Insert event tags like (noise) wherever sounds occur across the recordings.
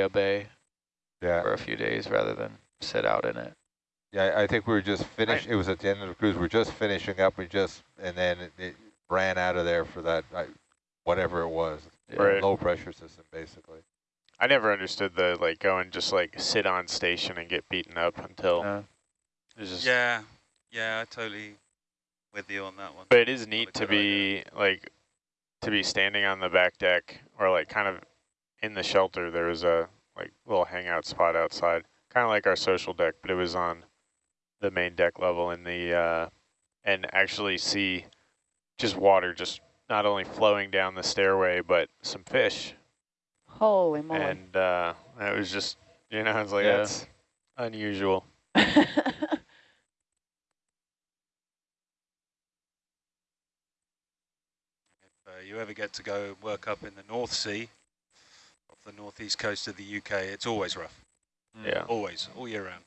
a bay Yeah, for a few days rather than sit out in it. yeah. I think we were just finished. It was at the end of the cruise. We are just finishing up. We just and then it, it ran out of there for that I, whatever it was, Right. low pressure system basically. I never understood the like go and just like sit on station and get beaten up until Yeah. it was just. Yeah, yeah, I totally with you on that one. But it is neat to good be like to be standing on the back deck or like kind of in the shelter. There was a like little hangout spot outside, kind of like our social deck, but it was on the main deck level in the uh, and actually see just water just not only flowing down the stairway but some fish Holy moly. and uh, it was just you know it's like Yeah. that's unusual. (laughs) If uh, you ever get to go work up in the North Sea, off the northeast coast of the UK, it's always rough. Yeah. Always, all year round.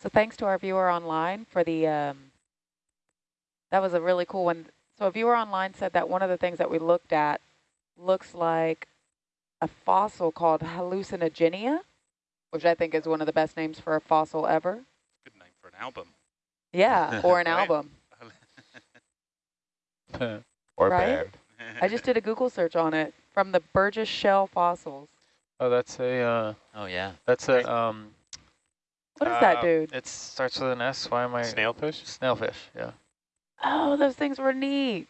So thanks to our viewer online for the, um, that was a really cool one. So a viewer online said that one of the things that we looked at looks like a fossil called hallucinogenia, which I think is one of the best names for a fossil ever. Good name for an album. Yeah, (laughs) or an album. (laughs) Or Right? band. I just did a Google search on it from the Burgess Shale fossils. Oh, that's a, uh, Oh yeah. that's a, um. What is that, uh, dude? It starts with an S. Why am I? Snailfish? Snailfish, yeah. Oh, those things were neat.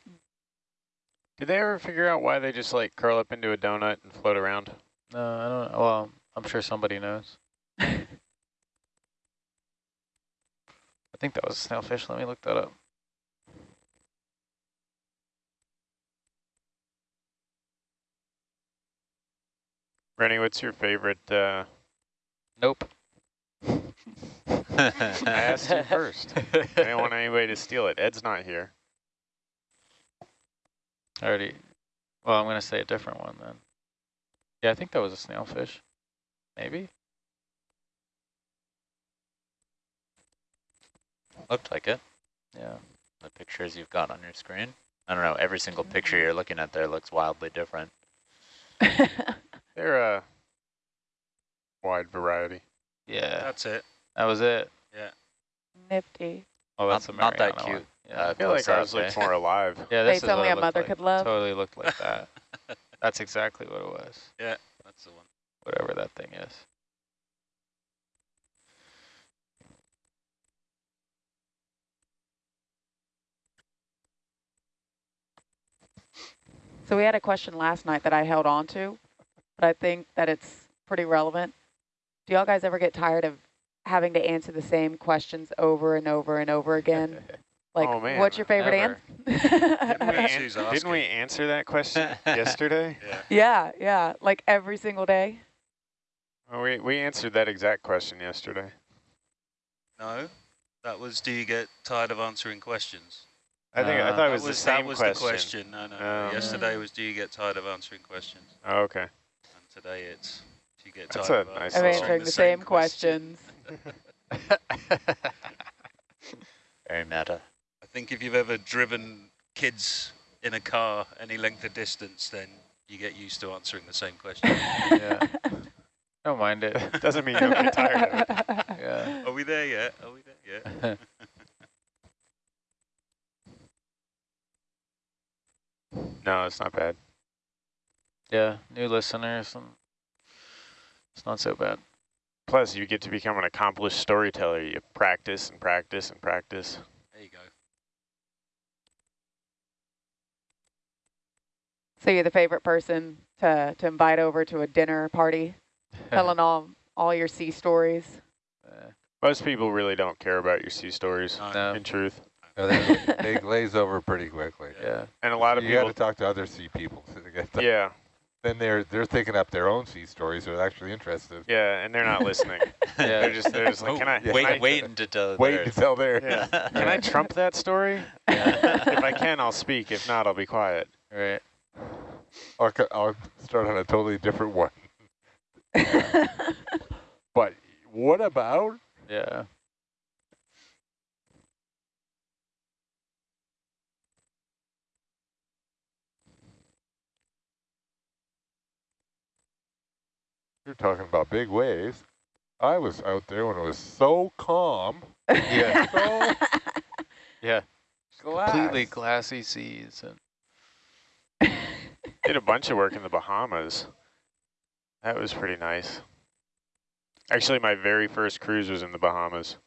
Did they ever figure out why they just like curl up into a donut and float around? No, I don't know. Well, I'm sure somebody knows. (laughs) I think that was a snailfish. Let me look that up. Rennie, what's your favorite? Uh, Nope. (laughs) I asked you first. I didn't want anybody to steal it. Ed's not here. I already. Well, I'm going to say a different one then. Yeah, I think that was a snailfish. Maybe? Looked like it. Yeah. The pictures you've got on your screen. I don't know. Every single picture you're looking at there looks wildly different. (laughs) They're a wide variety. Yeah. That's it. That was it. Yeah. Nifty. Oh, that's Not- a not that cute. one. Yeah. Uh, I feel like ours looks more alive. yeah, this Face is what only a mother like. could love. Totally looked like that. (laughs) That's exactly what it was. Yeah, that's the one. Whatever that thing is. So we had a question last night that I held on to, but I think that it's pretty relevant. Do y'all guys ever get tired of having to answer the same questions over and over and over again? (laughs) Like, Oh, man, what's your favorite answer? (laughs) Didn't we, an- didn't we answer that question (laughs) yesterday? Yeah. yeah, yeah, like every single day. Well, we we answered that exact question yesterday. No, that was. Do you get tired of answering questions? I think I Uh, thought it that was, the that same was question. the question. No, no. Oh. Yesterday was. Do you get tired of answering questions? Oh, okay. And today it's. Do you get That's tired a of nice Of answering the same questions. (laughs) Very meta. I think if you've ever driven kids in a car any length of distance, then you get used to answering the same question. (laughs) Yeah. Don't mind it. Doesn't mean you'll get tired of it. (laughs) Yeah. Are we there yet? Are we there yet? No, it's not bad. yeah. New listeners. And it's not so bad. Plus, you get to become an accomplished storyteller. You practice and practice and practice. There you go. So you're the favorite person to, to invite over to a dinner party, (laughs) telling all, all your sea stories. Uh, Most people really don't care about your sea stories, No, no. in truth. No, they, (laughs) they glaze over pretty quickly. Yeah. And a lot of you got people, to talk to other sea people (laughs) to get that. yeah, Then they're they're thinking up their own sea stories. So they're actually interested. yeah, and they're not listening. Yeah. (laughs) They're just, they're just like, oh, can I, yeah. can I- Wait, wait until tell Wait theirs. until they're. Yeah. Can I trump that story? Yeah. if I can, I'll speak. If not, I'll be quiet. Right. I'll, I'll start on a totally different one. But what about? Yeah. You're talking about big waves. I was out there when it was so calm. Yeah. (laughs) So Yeah. glass. Completely glassy seas. And Did a bunch of work in the Bahamas. That was pretty nice. Actually, my very first cruise was in the Bahamas.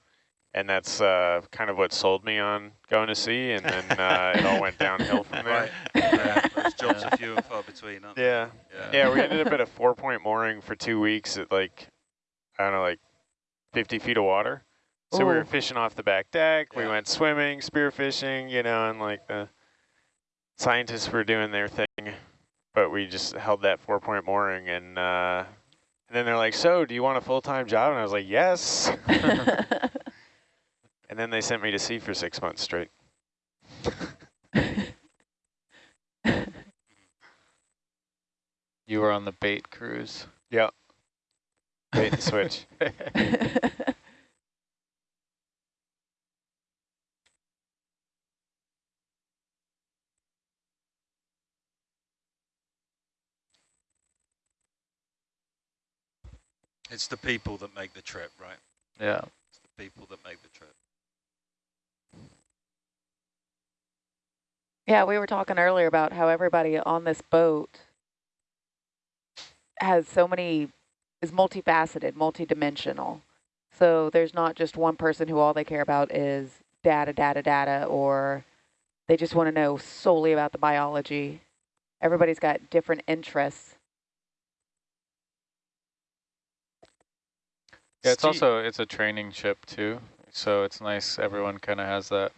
And that's uh, kind of what sold me on going to sea, and then uh, it all went downhill from (laughs) there. Right. Yeah, those jobs are few and far between, aren't Yeah. they? Yeah, we ended up at a (laughs) four-point mooring for two weeks at like, I don't know, like 50 feet of water. So we were fishing off the back deck. We went swimming, spearfishing, you know, and like the scientists were doing their thing. But we just held that four-point mooring, and uh, and then they're like, "So, do you want a full-time job?" And I was like, "Yes." (laughs) and then they sent me to sea for six months straight. (laughs) you were on the bait cruise. Yeah. Bait and switch. (laughs) It's the people that make the trip, right? Yeah. It's the people that make the trip. Yeah, we were talking earlier about how everybody on this boat has so many, is multifaceted, multidimensional. So there's not just one person who all they care about is data, data, data, or they just want to know solely about the biology. Everybody's got different interests. Yeah, it's also it's a training ship too, so it's nice. Everyone kind of has that.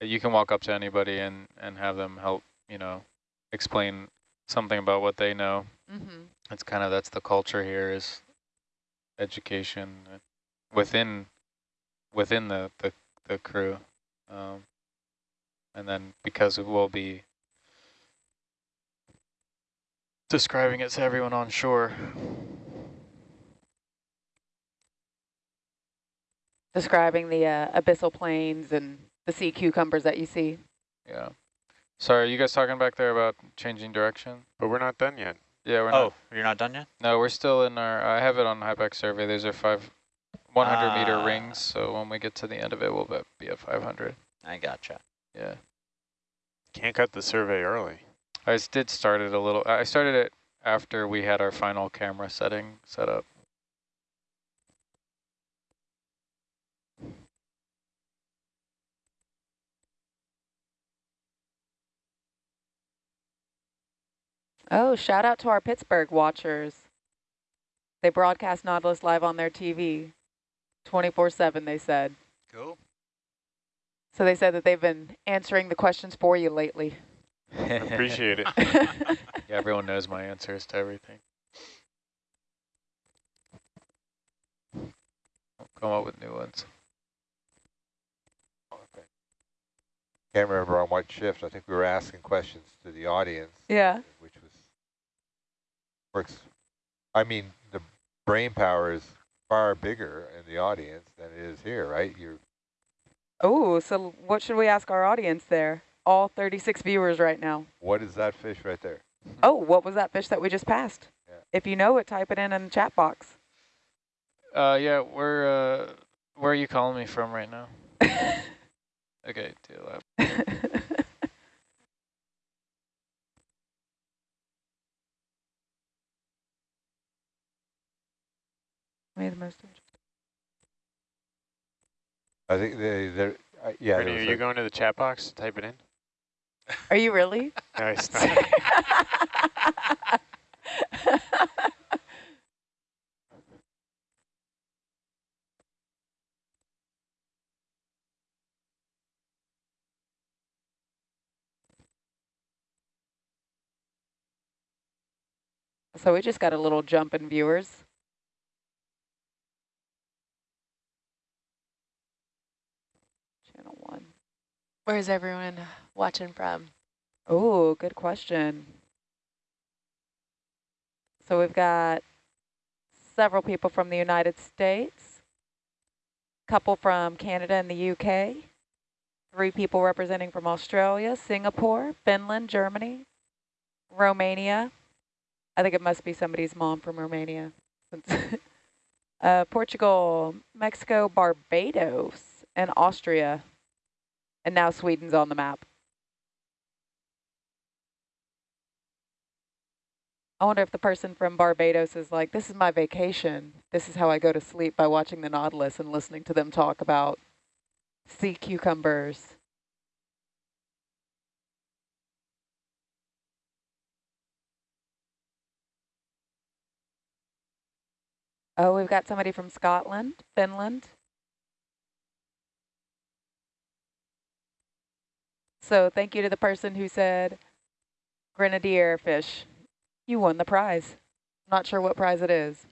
You can walk up to anybody and and have them help, you know, explain something about what they know. Mm-hmm. It's kind of that's the culture here is education within within the the, the crew, um, and then because we'll be describing it to everyone on shore. Describing the uh, abyssal plains and the sea cucumbers that you see. Yeah. Sorry, are you guys talking back there about changing direction? But we're not done yet. Yeah, we're Oh, not. you're not done yet? No, we're still in our. I have it on HIPAC survey. These are five, 100 meter Ah. rings. So when we get to the end of it, we'll be- be at 500. I gotcha. Yeah. Can't cut the survey early. I s- did start it a little. I started it after we had our final camera setting set up. Oh, shout out to our Pittsburgh watchers. They broadcast Nautilus live on their TV 24-7, they said. Cool. So they said that they've been answering the questions for you lately. (laughs) Appreciate it. (laughs) Yeah, everyone knows my answers to everything. I'll come up with new ones. Can't remember on what shift. I think we were asking questions to the audience, yeah. which was works. I mean, the brain power is far bigger in the audience than it is here, right? You're Oh, so what should we ask our audience there? All 36 viewers right now. what is that fish right there? Oh, what was that fish that we just passed? Yeah. If you know it, type it in in the chat box. Uh, yeah, where uh, where are you calling me from right now? (laughs) Okay, deal. (laughs) Made the most of it. I think they, they're, uh, yeah. Brittany, are was you a- going to the chat box to type it in? Are you really? (laughs) Nice. (laughs) so we just got a little jump in viewers. Channel one. Where's everyone watching from? Oh, good question. So we've got several people from the United States, a couple from Canada and the UK, three people representing from Australia, Singapore, Finland, Germany, Romania. I think it must be somebody's mom from Romania. (laughs) uh, Portugal, Mexico, Barbados, and Austria. And now Sweden's on the map. I wonder if the person from Barbados is like, this is my vacation. This is how I go to sleep by watching the Nautilus and listening to them talk about sea cucumbers. Oh, we've got somebody from Scotland, Finland. So thank you to the person who said grenadier fish. You won the prize. Not sure what prize it is.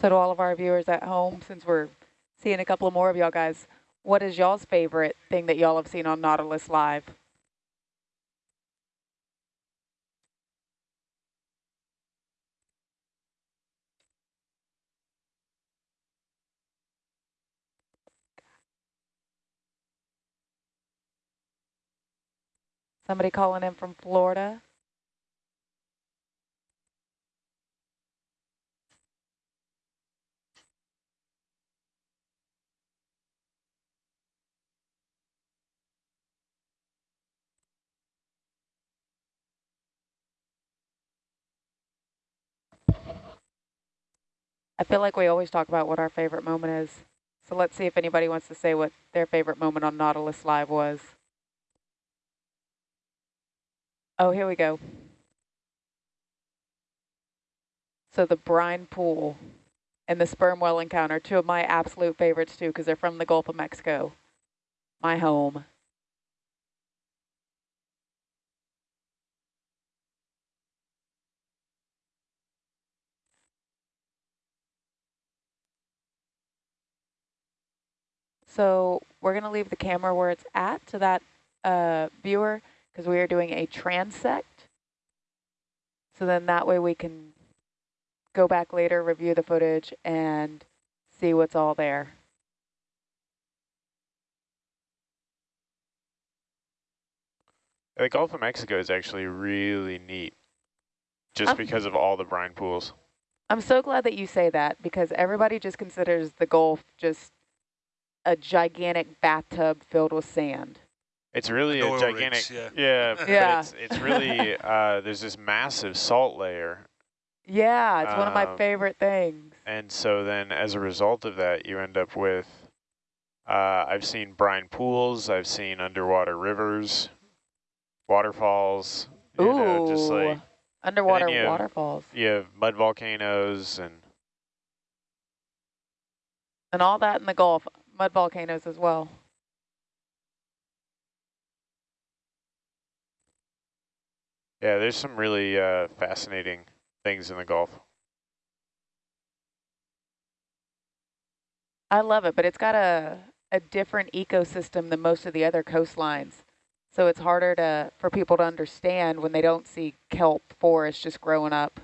So to all of our viewers at home, since we're seeing a couple more of y'all guys, what is y'all's favorite thing that y'all have seen on Nautilus Live? Somebody calling in from Florida. I feel like we always talk about what our favorite moment is. So let's see if anybody wants to say what their favorite moment on Nautilus Live was. Oh, here we go. So the brine pool and the sperm whale encounter, two of my absolute favorites too, because they're from the Gulf of Mexico, my home. So we're going to leave the camera where it's at to that uh, viewer because we are doing a transect. So then that way we can go back later, review the footage, and see what's all there. The Gulf of Mexico is actually really neat just Um, because of all the brine pools. I'm so glad that you say that because everybody just considers the Gulf just a gigantic bathtub filled with sand. It's really a gigantic, rigs, yeah. yeah, (laughs) Yeah. it's, it's really, (laughs) uh, there's this massive salt layer. Yeah, it's one of my Um, favorite things. And so then as a result of that, you end up with, uh, I've seen brine pools, I've seen underwater rivers, waterfalls, you know, just Ooh, like, underwater you have- waterfalls. you have mud volcanoes and And all that in the Gulf, mud volcanoes as well. yeah, there's some really uh, fascinating things in the Gulf. I love it, but it's got a, a different ecosystem than most of the other coastlines. So it's harder to for people to understand when they don't see kelp forest just growing up.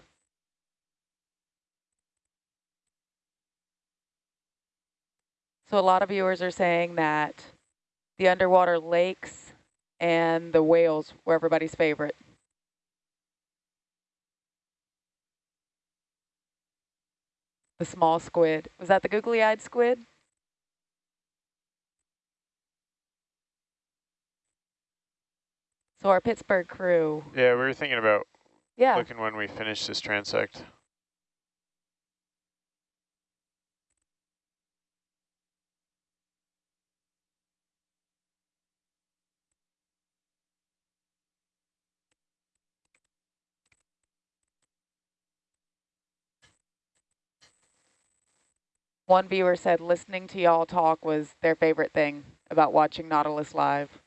So a lot of viewers are saying that the underwater lakes and the whales were everybody's favorite. The small squid. Was that the googly-eyed squid? So our Pittsburgh crew. Yeah, we were thinking about Yeah. looking when we finish this transect. One viewer said listening to y'all talk was their favorite thing about watching Nautilus live.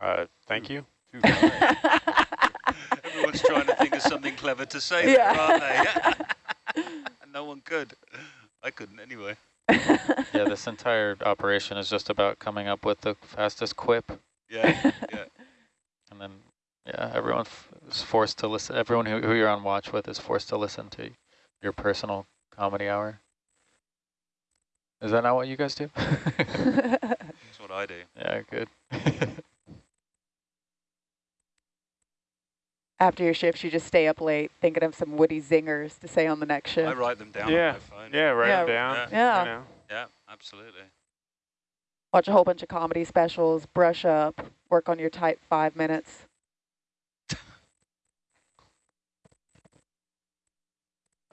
Uh, thank you. Everyone's (laughs) Everyone's trying to think of something clever to say Yeah. there, aren't they? (laughs) and no one could. I couldn't anyway. (laughs) Yeah, this entire operation is just about coming up with the fastest quip. Yeah, yeah. And then, yeah, everyone is forced to listen. Everyone who, who you're on watch with is forced to listen to your personal comedy hour. Is that not what you guys do? (laughs) That's what I do. yeah, good. (laughs) After your shifts, you just stay up late thinking of some witty zingers to say on the next shift. I write them down Yeah, on my phone. Yeah, write Yeah. them down. Yeah. You know. Yeah, absolutely. Watch a whole bunch of comedy specials, brush up, work on your type five minutes.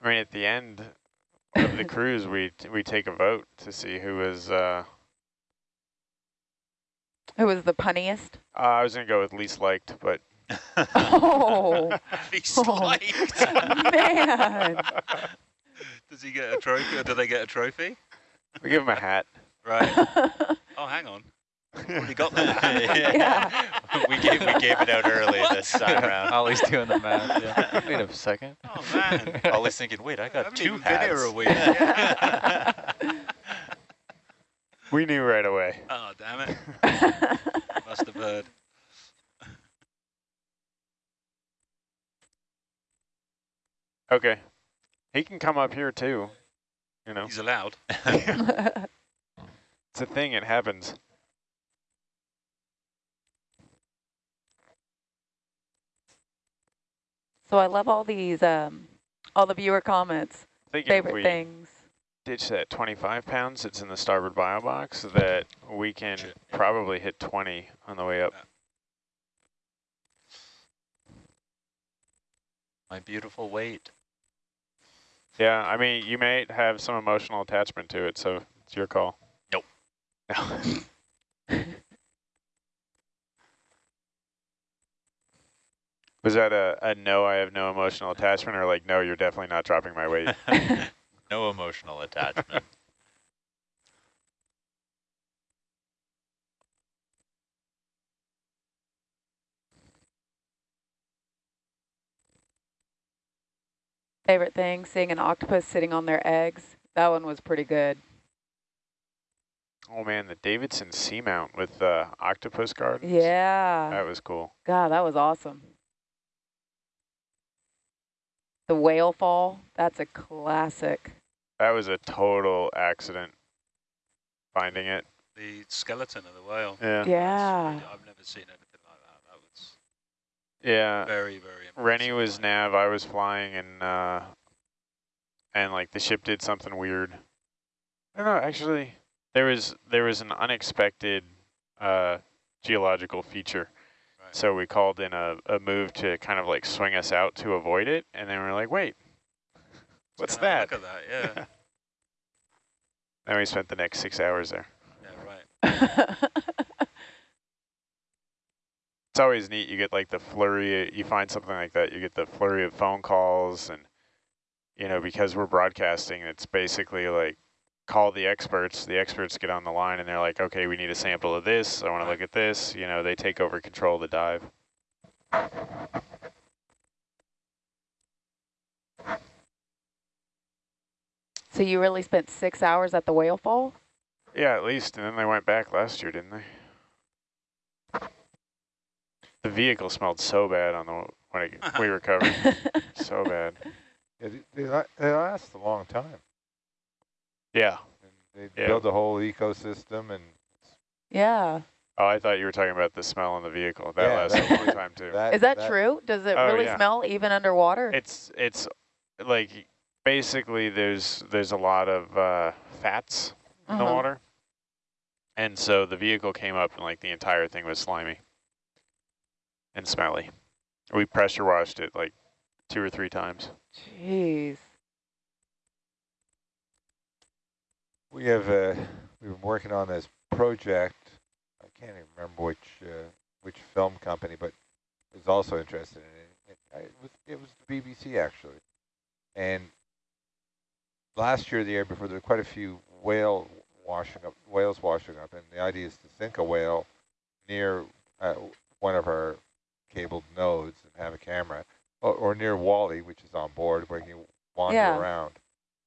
I mean, at the end of the cruise, we t we take a vote to see who was. Uh, Who was the punniest? uh, I was gonna go with least liked, but Oh, (laughs) Least Oh. liked. (laughs) man. Does he get a trophy or do they get a trophy? we give him a hat. Right. (laughs) Oh, hang on. Already got that. (laughs) Yeah. (laughs) we gave we gave it out early this time (laughs) around. Ollie's doing the math. Yeah. Wait a second. Oh, man. Ollie's thinking, wait, I I got haven't two even been here hats. a week. Yeah. We knew right away. Oh, damn it. Must have heard. Okay, he can come up here too. You know, He's allowed. it's a thing. It happens. So I love all these, um, all the viewer comments, Thinking favorite we things. ditch that 25 pounds that's in the starboard bio box, that we can probably hit 20 on the way up. My beautiful weight. Yeah, I mean, you may have some emotional attachment to it, so it's your call. Nope. No. (laughs) Was that a, a no, I have no emotional attachment, or like, no, you're definitely not dropping my weight? (laughs) no emotional attachment. Favorite thing, seeing an octopus sitting on their eggs. That one was pretty good. oh man, the Davidson Seamount with the octopus gardens. Yeah. That was cool. God, that was awesome. The whale fall, that's a classic. That was a total accident, finding it. The skeleton of the whale. Yeah. Yeah. really- I've never seen anything like that. That was Yeah. very, very impressive. Rennie was find. nav, I was flying, and uh, and like the ship did something weird. I don't know. Actually, there was there was an unexpected uh, geological feature, Right. So we called in a, a move to kind of like swing us out to avoid it, and then we are like, wait, (laughs) what's that? Look at that, yeah. (laughs) then we spent the next six hours there. yeah, right. (laughs) It's always neat. You get like the flurry. You find something like that. You get the flurry of phone calls, and you know because we're broadcasting, it's basically like call the experts. The experts get on the line, and they're like, "Okay, we need a sample of this. I want to look at this." You know, they take over control of the dive. so you really spent six hours at the whale fall? Yeah, at least. And then they went back last year, didn't they? The vehicle smelled so bad on the when it, we (laughs) recovered. (laughs) so bad. Yeah, they, they, la- they last a long time. Yeah. And they Yeah. build a whole ecosystem and yeah. Oh, I thought you were talking about the smell in the vehicle. That Yeah, lasted that- a long (laughs) time too. that, Is that, true? Does it Oh, really yeah. smell even underwater? It's it's like basically there's there's a lot of uh, fats in the Uh-huh. water, and so the vehicle came up and like the entire thing was slimy and smelly. We pressure washed it like two or three times. Jeez. We have uh, we've been working on this project. I can't even remember which uh, which film company, but was also interested in it. It, I- it was it was the BBC actually, and last year, the year before, there were quite a few whale washing up whales washing up, and the idea is to sink a whale near uh, one of our cabled nodes and have a camera, or, or near Wally, which is on board, where you can wander Yeah. around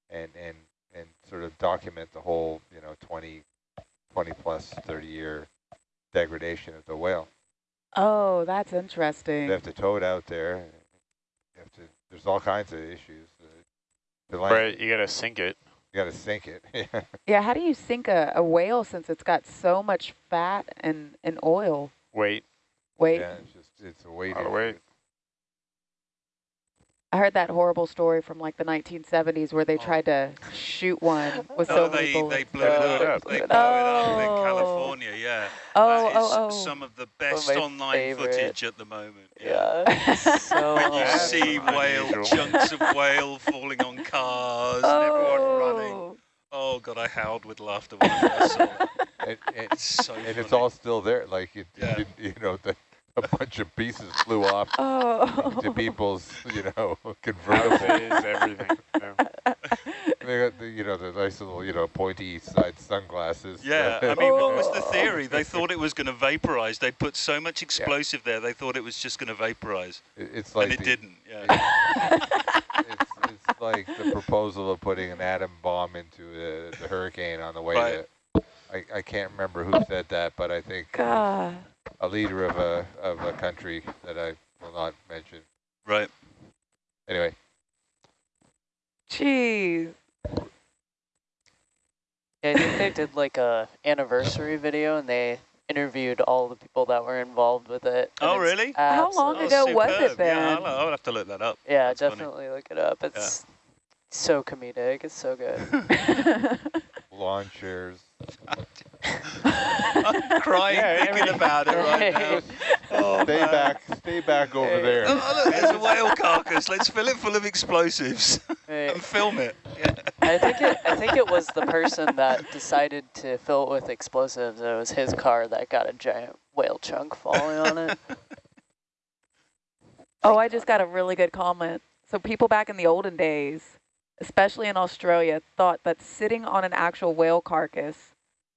and, and, and sort of document the whole, you know, 20, 20 plus 30 year degradation of the whale. Oh, that's They interesting. have to tow it out there. You have to, there's all kinds of issues. Uh, The Right, you gotta sink it. You got to sink it. (laughs) Yeah. Yeah, how do you sink a, a whale since it's got so much fat and, and oil? Wait, Wait, yeah, it's just, it's a weight Lot of weight. I heard that horrible story from like the 1970s where they Oh. tried to shoot one (laughs) with Oh, so many they, bullets. they blew it it up. up. They blew it Oh. up in oh. California, yeah. oh, that oh, is oh, oh. some of the best my online favorite. footage at the moment. Yeah. (laughs) so When you see whale unusual. chunks of whale falling on cars and everyone running. Oh. Oh god, I howled with laughter when I saw it. (laughs) And, and, It's so and funny. it's all still there. Like, it, Yeah. you, you know, the, a bunch of pieces flew off (laughs) Oh. to people's, you know, (laughs) convertible. outfits, everything. Yeah. They got the, you know, the nice little, you know, pointy side sunglasses. Yeah, (laughs) I mean, what was the Oh. theory? They thought it was going to vaporize. They put so much explosive there, they thought it was just going to vaporize, It- it's like and it the, didn't. Yeah. it's, it's like the proposal of putting an atom bomb into the, the hurricane on the way Right. to. I, I can't remember who said that, but I think God. A leader of a of a country that I will not mention. Right. Anyway, Jeez. Yeah, I think they did like a anniversary video and they interviewed all the people that were involved with it. Oh, really? How long absolutely- ago was it superb. then? Yeah, I'll, I'll have to look that up. Yeah, That's funny. definitely look it up. It's so comedic. It's so good. (laughs) lawn chairs. (laughs) I'm crying Yeah, thinking mean- about it right now. Oh, Stay man. back, stay back over there. Oh, look, there's a whale carcass. Let's fill it full of explosives Right. and film it. Yeah. I think it. I think it was the person that decided to fill it with explosives. It was his car that got a giant whale chunk falling on it. (laughs) oh, I just got a really good comment. So people back in the olden days, especially in Australia, thought that sitting on an actual whale carcass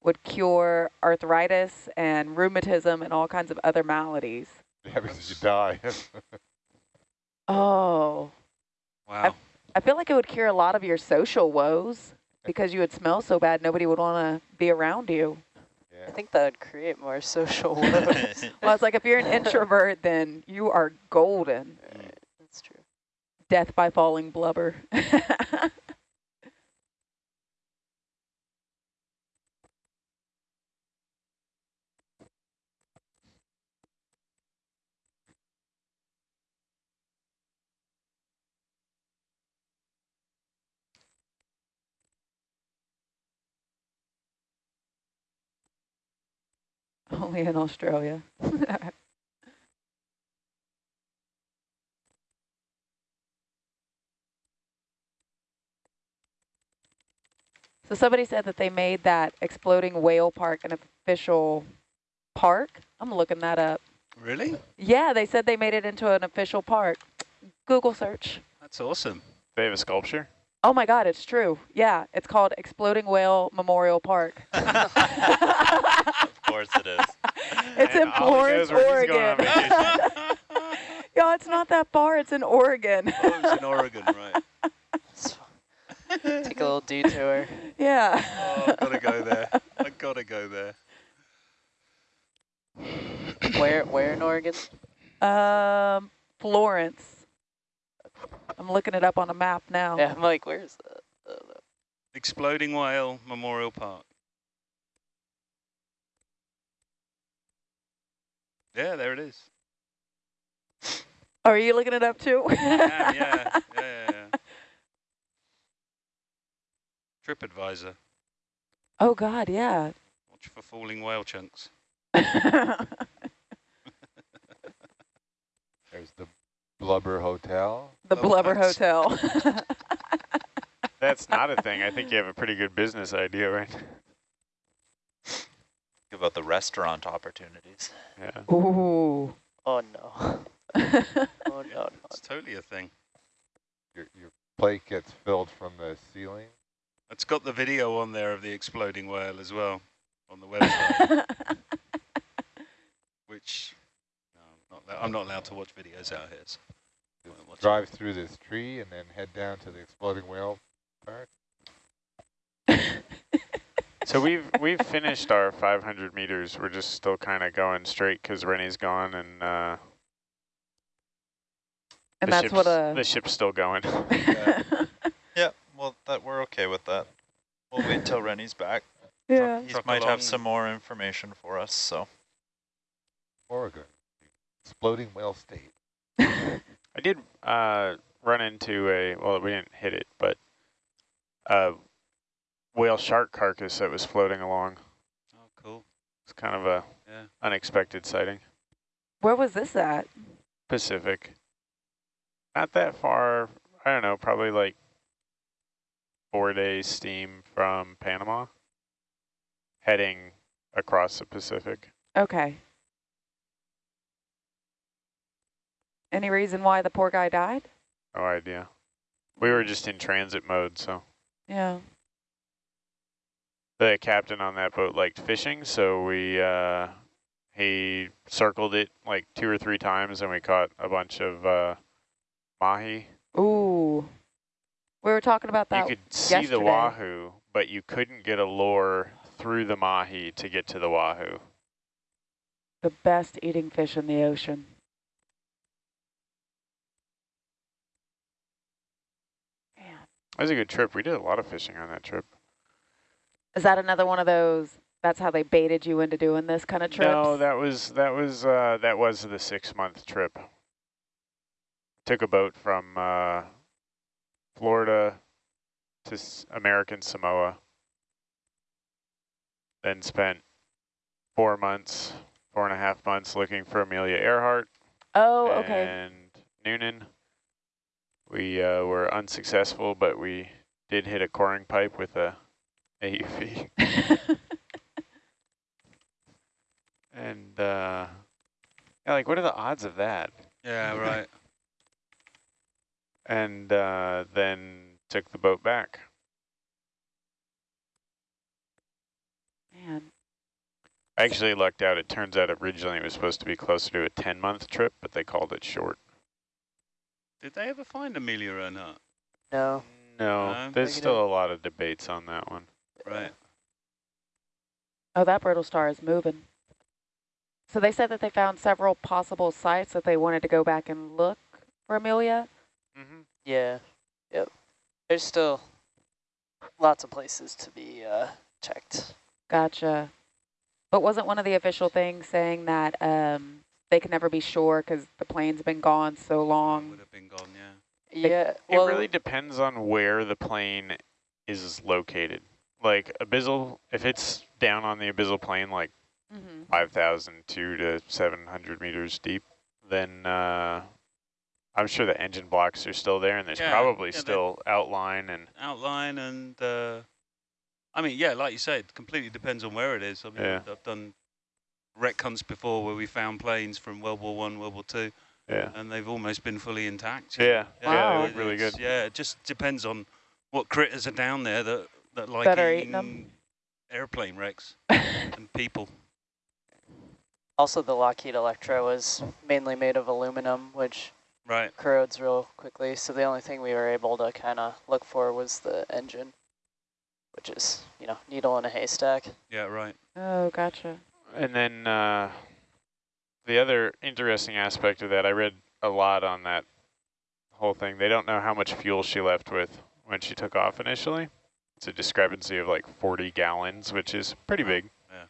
would cure arthritis and rheumatism and all kinds of other maladies. Yeah, because you die. (laughs) Oh, Wow. I feel like it would cure a lot of your social woes because you would smell so bad nobody would want to be around you. I think that would create more social woes. (laughs) (laughs) Well, it's like if you're an introvert, then you are golden. That's true. Death by falling blubber. Only in Australia. (laughs) So somebody said that they made that exploding whale park an official park. I'm looking that up. Really? Yeah, they said they made it into an official park. Google search. That's awesome. They have a sculpture. Oh my God, it's true. Yeah, it's called Exploding Whale Memorial Park. (laughs) (laughs) of course it is. (laughs) It's in And all he Florence, knows where he's going on Oregon. vacation. (laughs) Yeah, it's not that far. It's in Oregon. (laughs) Oh, it's in Oregon, right. Take a little detour. yeah. Oh, I've got to go there. I've got to go there. Where? Where in Oregon? Um, Florence. I'm looking it up on a map now. Yeah, I'm like, where's the? Uh, Exploding Whale Memorial Park. Yeah, there it is. Oh, are you looking it up too? Yeah, (laughs) yeah, yeah, yeah, yeah. TripAdvisor. oh God, yeah. Watch for falling whale chunks. (laughs) There's the Blubber Hotel. the Oh, Blubber that's- Hotel. (laughs) That's not a thing. I think you have a pretty good business idea, right? Think about the restaurant opportunities. Yeah. Ooh. oh no. (laughs) Oh no. no. It's totally a thing. Your, your plate gets filled from the ceiling. It's got the video on there of the exploding whale as well on the website, (laughs) which no, I'm, not, I'm not allowed to watch videos out here. So I won't drive through this tree and then head down to the exploding whale park? (laughs) So we've we've finished our 500 meters. We're just still kind of going straight because Rennie's gone and uh, And the that's what ship's- a. the ship's still going. (laughs) Yeah, well, that we're okay with that. We'll wait until Rennie's back. yeah. He might have some more information for us, so. Oregon, exploding whale state. I did uh, run into a well, we didn't hit it, but a whale shark carcass that was floating along. Oh, cool. It's kind of a Yeah. unexpected sighting. Where was this at? Pacific. Not that far. I don't know, probably like four days steam from Panama, heading across the Pacific. Okay. Any reason why the poor guy died? No idea. We were just in transit mode, so Yeah. The captain on that boat liked fishing, so we uh, he circled it like two or three times, and we caught a bunch of uh, mahi. Ooh. We were talking about that. you could see the wahoo, but you couldn't get a lure through the mahi to get to the wahoo. the best eating fish in the ocean. Man. It was a good trip. We did a lot of fishing on that trip. Is that another one of those, that's how they baited you into doing this kind of trip. No, that was that was uh, that was the six month trip. Took a boat from uh, Florida to S American Samoa. Then spent four months, four and a half months looking for Amelia Earhart oh, okay. and Noonan. We uh, were unsuccessful, but we did hit a coring pipe with a AUV. (laughs) And uh, yeah, like, what are the odds of that? Yeah, (laughs) right. And uh, then took the boat back. Man. I actually lucked out. It turns out originally it was supposed to be closer to a 10 month trip, but they called it short. Did they ever find Amelia Earhart? No. No, No, there's still a lot of debates on that one. Right. Oh, that brittle star is moving. So they said that they found several possible sites that they wanted to go back and look for Amelia. Mm-hmm. Yeah. Yep. There's still lots of places to be uh, checked. Gotcha. But wasn't one of the official things saying that um, they can never be sure because the plane's been gone so long? Would long? have been gone, yeah. Yeah. It Well, really depends on where the plane is located. Like abyssal, if it's down on the abyssal plain, like Mm-hmm. 5,002 to 700 meters deep, then uh, I'm sure the engine blocks are still there, and there's Yeah, probably yeah, still outline and Outline and, uh, I mean, yeah, like you say, it completely depends on where it is. I mean, Yeah. I've done retcons before where we found planes from World War One, World War Two, yeah, and they've almost been fully intact. yeah, yeah, Wow. they look really good. Yeah, it just depends on what critters are down there that, that like That are eating eating them. airplane wrecks (laughs) and people. also, the Lockheed Electra was mainly made of aluminum, which Right. corrodes real quickly. So the only thing we were able to kind of look for was the engine, which is, you know, needle in a haystack. Yeah, right. oh, gotcha. And then uh, the other interesting aspect of that, I read a lot on that whole thing. They don't know how much fuel she left with when she took off initially. It's a discrepancy of like 40 gallons, which is pretty big. Yeah.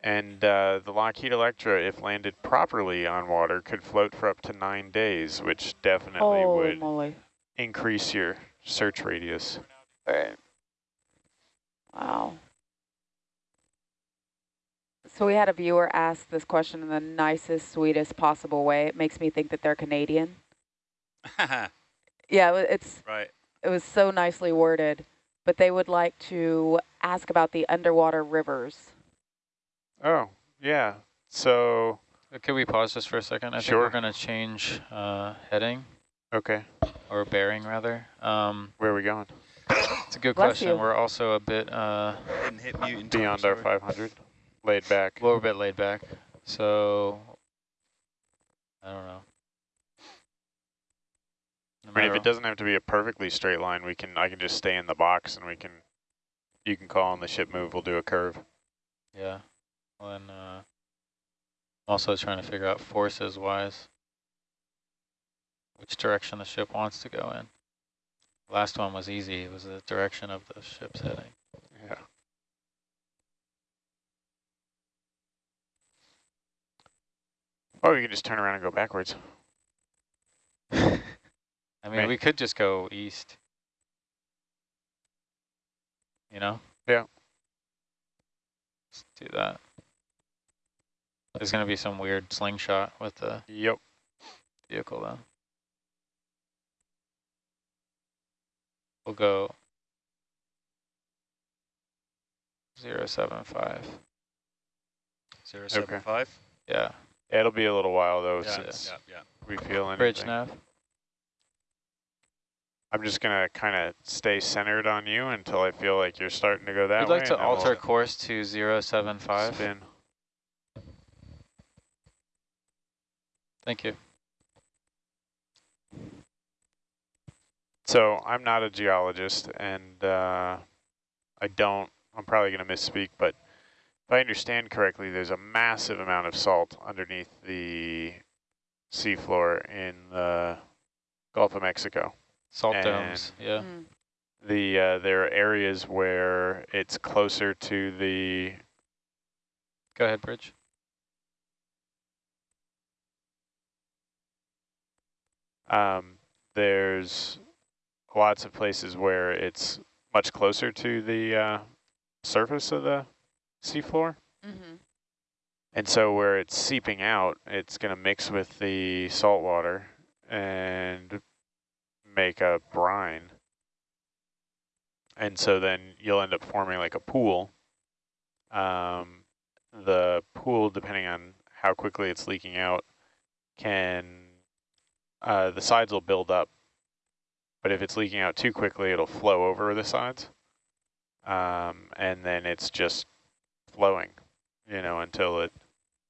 And uh, the Lockheed Electra, if landed properly on water, could float for up to nine days, which definitely Holy would moly. increase your search radius. Right. Wow. So we had a viewer ask this question in the nicest, sweetest possible way. It makes me think that they're Canadian. (laughs) Yeah, it's right. it was so nicely worded, but they would like to ask about the underwater rivers. Oh, yeah. So, Uh, Could we pause just for a second? I Sure. think we're going to change uh, heading, okay. or bearing rather. Um, Where are we going? it's a good Bless question. you. We're also a bit, uh, hit mute in time, Beyond our 500. Laid back. we're a bit laid back. So, I don't know. no I mean, if it doesn't have to be a perfectly straight line, we can I can just stay in the box and we can you can call on the ship move. We'll do a curve. Yeah. Well, and uh, also trying to figure out forces wise which direction the ship wants to go in. Last one was easy. It was the direction of the ship's heading. Yeah. Or we can just turn around and go backwards. (laughs) I mean, Right. we could just go east. You know? Yeah. Let's do that. There's going to be some weird slingshot with the Yep. vehicle though. We'll go zero seven five. Zero seven five. Yeah, Yeah, it'll be a little while though Yeah, since yeah, yeah. we feel anything. bridge nav. I'm just gonna kind of stay centered on you until I feel like you're starting to go that We'd way. like to then we'll alter course to zero seven five. spin. Thank you. So I'm not a geologist, and uh, I don't. I'm probably going to misspeak, but if I understand correctly, there's a massive amount of salt underneath the seafloor in the Gulf of Mexico. Salt And- domes. Yeah. Mm. The uh, there are areas where it's closer to the Go ahead, bridge. Um, there's lots of places where it's much closer to the uh, surface of the seafloor. Mm-hmm. And so where it's seeping out, it's going to mix with the salt water and make a brine. And so then you'll end up forming like a pool. Um, the pool, depending on how quickly it's leaking out, can, uh, the sides will build up. But if it's leaking out too quickly, it'll flow over the sides. Um, and then it's just flowing, you know, until it,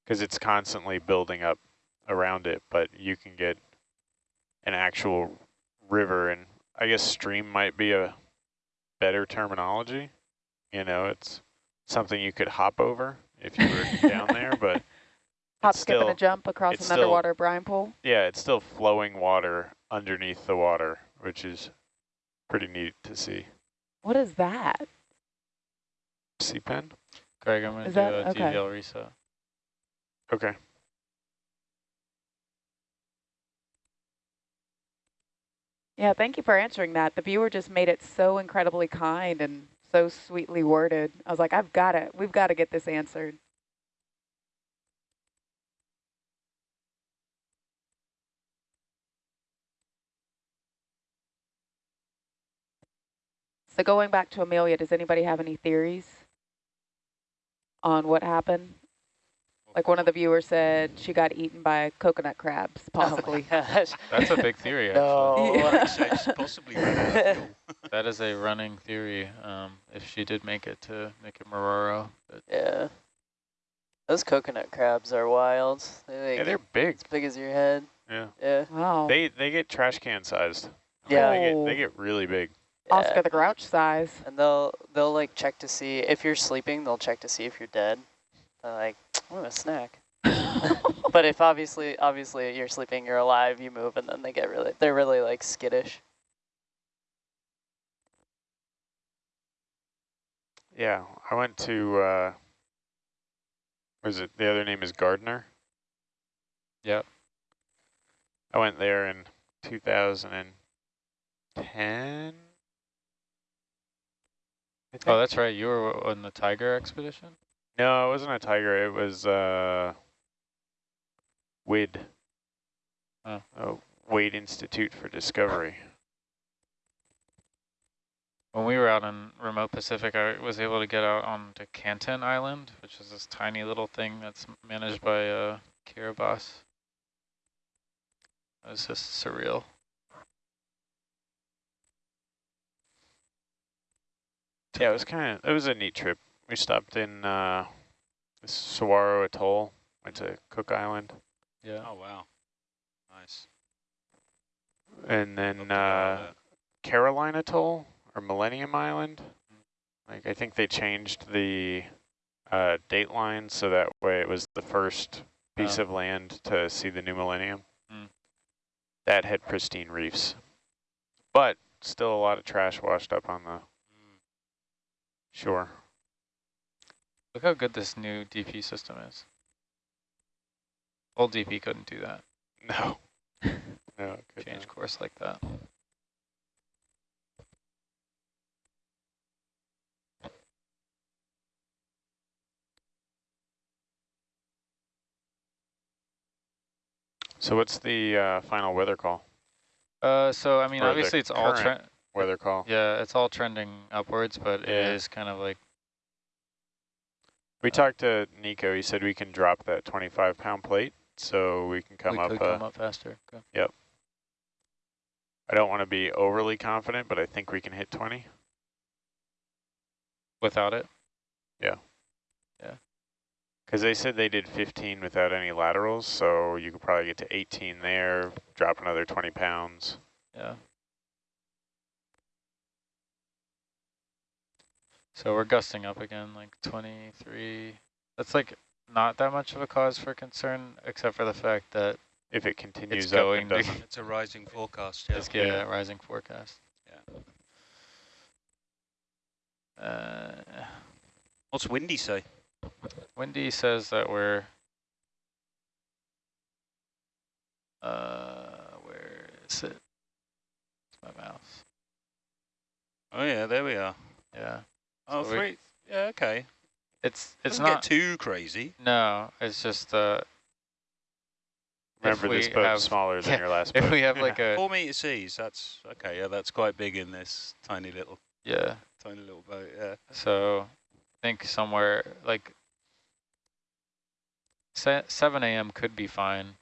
because it's constantly building up around it, but you can get an actual river, and I guess stream might be a better terminology. You know, it's something you could hop over if you were (laughs) down there, but Hop, it's skip, and still, a jump across it's an still- underwater brine pool. yeah, it's still flowing water underneath the water, which is pretty neat to see. What is that? Sea pen? Greg, I'm going to Is do that- a okay. DVL reset. Okay. Yeah, thank you for answering that. The viewer just made it so incredibly kind and so sweetly worded. I was like, I've got it. We've got to get this answered. So going back to Amelia, does anybody have any theories on what happened? Like one of the viewers said she got eaten by coconut crabs, possibly. Oh my. (laughs) That's a big theory, actually. (laughs) No. Yeah. (laughs) Possibly ran out of fuel. That is a running theory. Um, if she did make it to Nikumaroro, but Yeah. Those coconut crabs are wild. They're like Yeah, they're big. as big as your head. Yeah. Yeah. Wow. They they get trash can sized. Yeah. They get, they get really big. Oscar yeah. the Grouch size. And they'll they'll like check to see if you're sleeping. They'll check to see if you're dead. They're like, oh, a snack. (laughs) but if obviously obviously you're sleeping, you're alive, you move, and then they get really they're really like skittish. Yeah, I went to, uh, was it, the other name is Gardner? Yep. I went there in 2010. Oh, that's right. You were on the TIGHAR expedition. No, it wasn't a TIGHAR. It was uh, WID. Oh. Oh, Waitt Institute for Discovery. When we were out in remote Pacific, I was able to get out onto Canton Island, which is this tiny little thing that's managed by uh, Kiribati. It was just surreal. Yeah, it was kind of, it was a neat trip. We stopped in uh, the Suwarrow Atoll, went to Cook Island. Yeah. Oh wow, nice. And then to uh, there. Caroline Atoll or Millennium Island. Like I think they changed the uh, date line so that way it was the first piece Oh. of land to see the new millennium. Mm. That had pristine reefs, but still a lot of trash washed up on the shore. Look how good this new DP system is. Old DP couldn't do that. (laughs) No, no, could Change not. course like that. So what's the uh, final weather call? Uh, so I mean, Or obviously it's all. Weather call. Yeah, it's all trending upwards, but it Yeah. is kind of like We talked to Nico. He said we can drop that 25 pound plate, so we can come we up. could uh, come up faster. Okay. I don't want to be overly confident, but I think we can hit 20. Without it, Yeah. Yeah. Because they said they did 15 without any laterals, so you could probably get to 18 there, drop another 20 pounds. yeah. So we're gusting up again, like 23. That's like not that much of a cause for concern, except for the fact that If it continues it's going and to. It's a rising forecast. (laughs) Yeah. Let's get a rising forecast. Yeah. Uh, What's windy say? Windy says that we're, uh, where is it? It's my mouse. Oh yeah, there we are. Yeah, Oh, So we- three. Yeah, okay. it's it's Doesn't not. get too crazy. no, it's just uh, Remember, this we boat's have- smaller than yeah, (laughs) your last if boat. we have like (laughs) a Four meter seas. That's okay. Yeah, that's quite big in this tiny little, yeah. tiny little boat. Yeah. So I think somewhere like se 7 a.m. could be fine.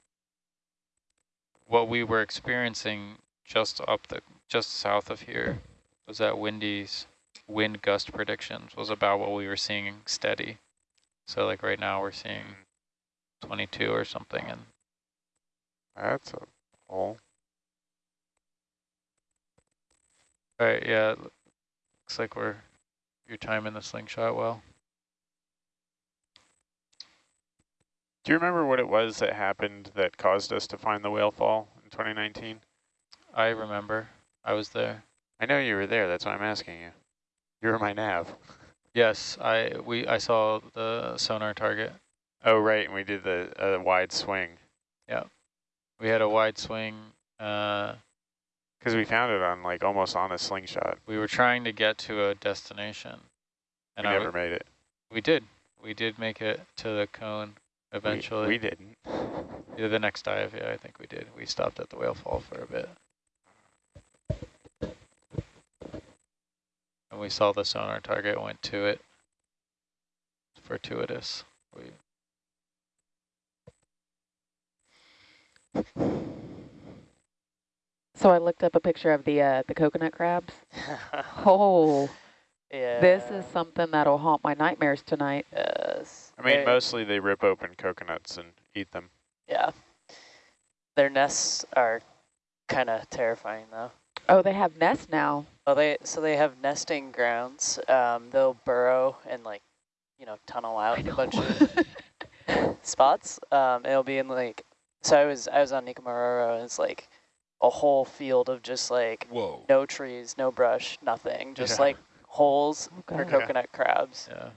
What we were experiencing just up the just south of here was that windy's wind gust predictions was about what we were seeing steady. So like right now we're seeing 22 or something and That's a hole. all right, yeah, looks like we're you're timing the slingshot well. Do you remember what it was that happened that caused us to find the whale fall in 2019? I remember. I was there. I know you were there. That's why I'm asking you. You were my nav. Yes, I we I saw the sonar target. Oh, right. And we did the uh, wide swing. Yeah, we had a wide swing. Uh, Because we found it on like almost on a slingshot. we were trying to get to a destination, and we I never made it. we did. We did make it to the cone We- eventually. We, didn't. Yeah, the next dive, yeah, I think we did. We stopped at the whale fall for a bit. And we saw the sonar target, went to it. Fortuitous. We So I looked up a picture of the uh, the coconut crabs. (laughs) Oh, yeah. this is something that'll haunt my nightmares tonight. Yes. I mean, They- mostly they rip open coconuts and eat them. Yeah. Their nests are kind of terrifying though. Oh, they have nests now. Well, they so they have nesting grounds. Um, they'll burrow and like, you know, tunnel out a bunch of (laughs) spots. Um, it'll be in like, so I was I was on Nikumaroro and it's like a whole field of just like Whoa. no trees, no brush, nothing, just Yeah. like holes Oh, for God. coconut crabs. Yeah.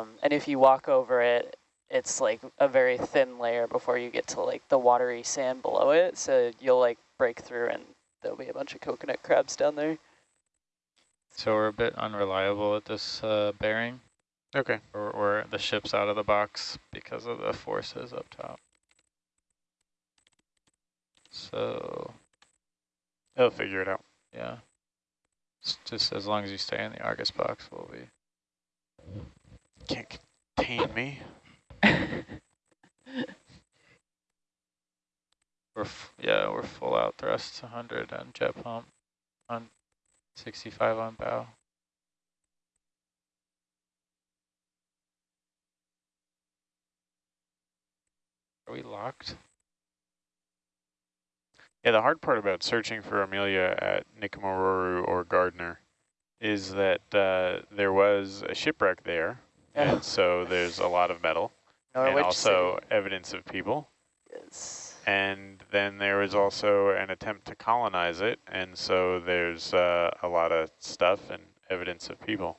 Um, and if you walk over it, it's like a very thin layer before you get to like the watery sand below it. So you'll like break through and there'll be a bunch of coconut crabs down there. So we're a bit unreliable at this uh, bearing. Okay. Or, or the ship's out of the box because of the forces up top. So, They'll figure it out. yeah. It's just as long as you stay in the Argus box, we'll be. Can't contain me. We're f yeah, we're full out thrust, 100 on jet pump, on 65 on bow. Are we locked? Yeah, the hard part about searching for Amelia at Nikumaroro or Gardner is that uh, there was a shipwreck there, Yeah. and so there's a lot of metal, (laughs) and also City evidence of people. is And then there was also an attempt to colonize it, and so there's uh, a lot of stuff and evidence of people.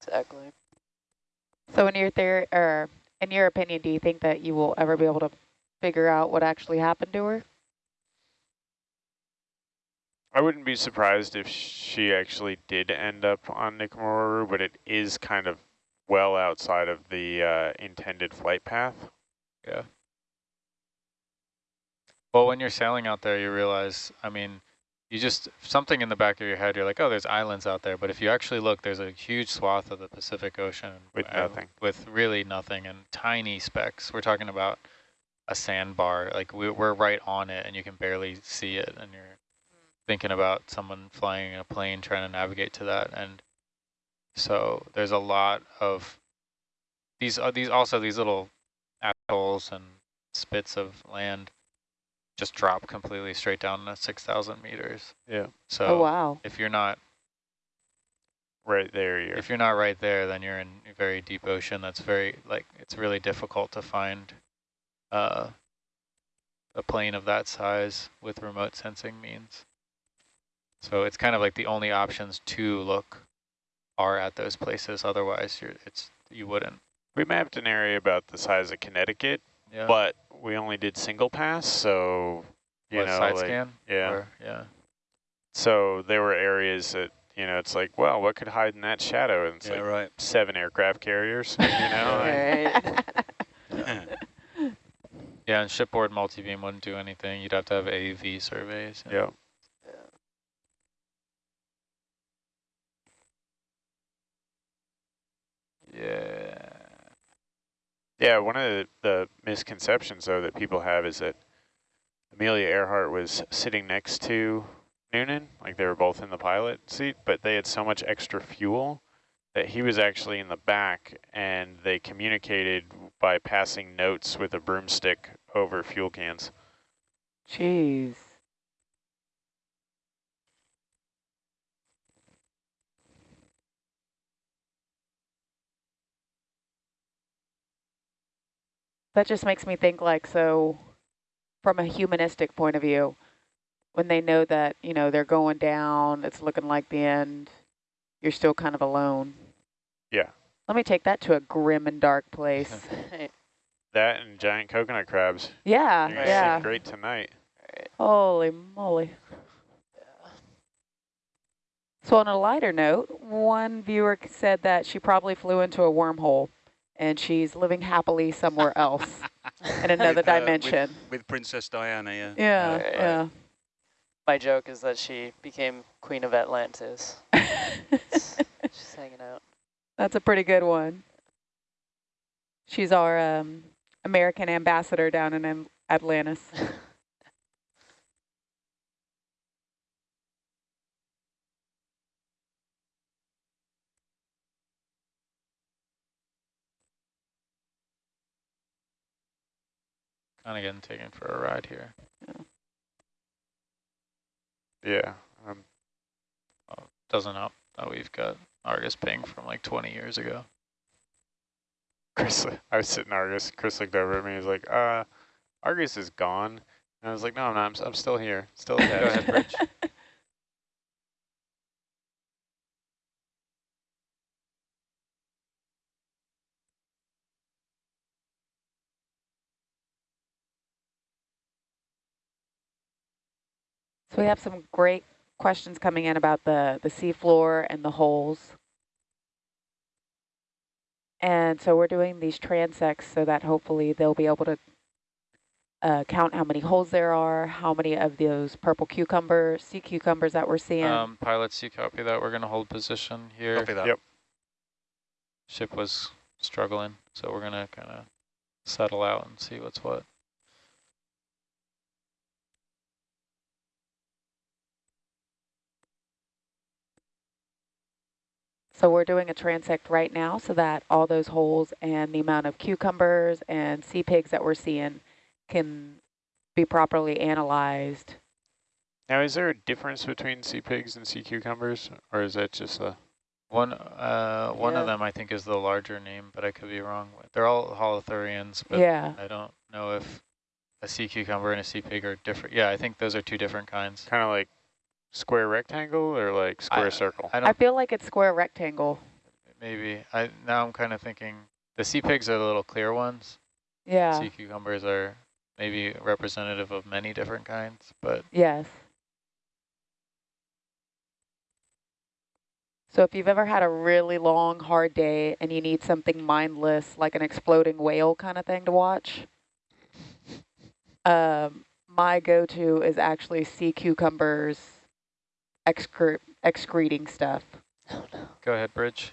exactly. So in your theory, or in your opinion, do you think that you will ever be able to figure out what actually happened to her? I wouldn't be surprised if she actually did end up on Nikumaroro, but it is kind of well outside of the uh, intended flight path. Yeah. Well, when you're sailing out there, you realize, I mean, you just, something in the back of your head, you're like, oh, there's islands out there. But if you actually look, there's a huge swath of the Pacific Ocean. With uh, nothing. With really nothing and tiny specks. We're talking about a sandbar. Like, we, we're right on it, and you can barely see it. And you're thinking about someone flying in a plane trying to navigate to that. And so there's a lot of these, uh, these also these little atolls and spits of land just drop completely straight down to 6,000 meters. Yeah. So oh, wow. if you're not Right there, you're. if you're not right there, then you're in a very deep ocean. That's very like it's really difficult to find uh, a plane of that size with remote sensing means. So it's kind of like the only options to look are at those places. Otherwise, you're it's you wouldn't. we mapped an area about the size of Connecticut, Yeah. but we only did single pass, so you What, know, side like, scan? yeah. Or- yeah. So there were areas that you know, it's like, well, what could hide in that shadow? And it's Yeah, like right. seven aircraft carriers, you know. (laughs) and- Alright. (laughs) Yeah, and shipboard multi-beam wouldn't do anything. You'd have to have AUV surveys. and- yeah. Yeah. Yeah, one of the, the misconceptions, though, that people have is that Amelia Earhart was sitting next to Noonan, like they were both in the pilot seat, but they had so much extra fuel that he was actually in the back, and they communicated by passing notes with a broomstick over fuel cans. Jeez. That just makes me think like, so from a humanistic point of view, when they know that, you know, they're going down, it's looking like the end, you're still kind of alone. Yeah. Let me take that to a grim and dark (laughs) place. That and giant coconut crabs. yeah, yeah. great tonight. Holy moly. So on a lighter note, one viewer said that she probably flew into a wormhole and she's living happily somewhere else (laughs) in another With, uh, with- dimension. With Princess Diana, yeah. yeah, Right. yeah. My joke is that she became queen of Atlantis. (laughs) She's hanging out. That's a pretty good one. She's our um, American ambassador down in Atlantis. (laughs) Kind of getting taken for a ride here. Yeah. Um, Doesn't help that we've got Argus ping from like 20 years ago. Chris, I was sitting Argus. Chris looked over at me. He's like, uh, Argus is gone. And I was like, no, I'm not. I'm, s- I'm still here. Still (laughs) Go ahead, Rich. So we have some great questions coming in about the, the seafloor and the holes. And so we're doing these transects so that hopefully they'll be able to uh, count how many holes there are, how many of those purple cucumber, sea cucumbers that we're seeing. Um, pilots, you copy that? We're going to hold position here. Copy that. Yep. Ship was struggling, so we're going to kind of settle out and see what's what. So we're doing a transect right now so that all those holes and the amount of cucumbers and sea pigs that we're seeing can be properly analyzed. Now, is there a difference between sea pigs and sea cucumbers, or is that just a? One, uh, one Yeah. of them I think is the larger name, but I could be wrong. They're all holothurians, but yeah. I don't know if a sea cucumber and a sea pig are different. Yeah, I think those are two different kinds. Kind of like square rectangle or like square I- circle? I I feel like it's square rectangle. maybe. I Now I'm kind of thinking the sea pigs are the little clear ones. Yeah. Sea cucumbers are maybe representative of many different kinds, but Yes. So if you've ever had a really long, hard day and you need something mindless, like an exploding whale kind of thing to watch, um, my go-to is actually sea cucumbers excre excreting stuff. Oh no. go ahead, Bridge.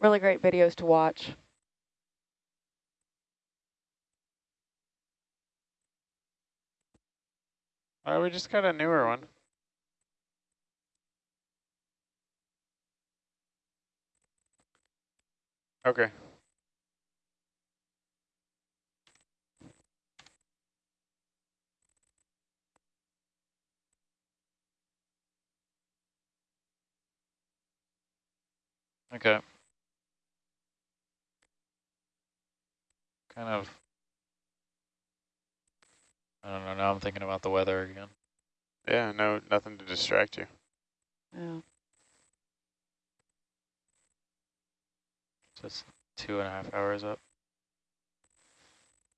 Really great videos to watch. Oh, we just got a newer one. Okay. Okay. Kind of. I don't know. Now I'm thinking about the weather again. Yeah, no, nothing to distract you. Yeah. Just two and a half hours up.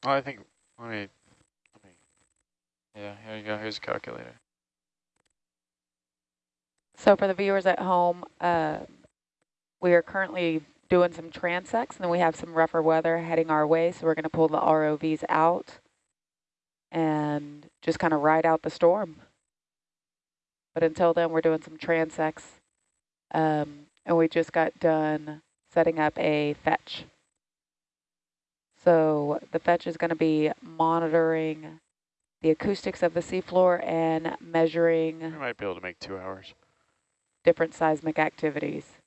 Well, I think, let me, let me, Yeah, here you go. Here's a calculator. So for the viewers at home, uh, we are currently doing some transects and then we have some rougher weather heading our way. So we're going to pull the ROVs out and just kind of ride out the storm. But until then, we're doing some transects. Um, and we just got done setting up a fetch. So the fetch is going to be monitoring the acoustics of the seafloor and measuring we might be able to make two hours. different seismic activities.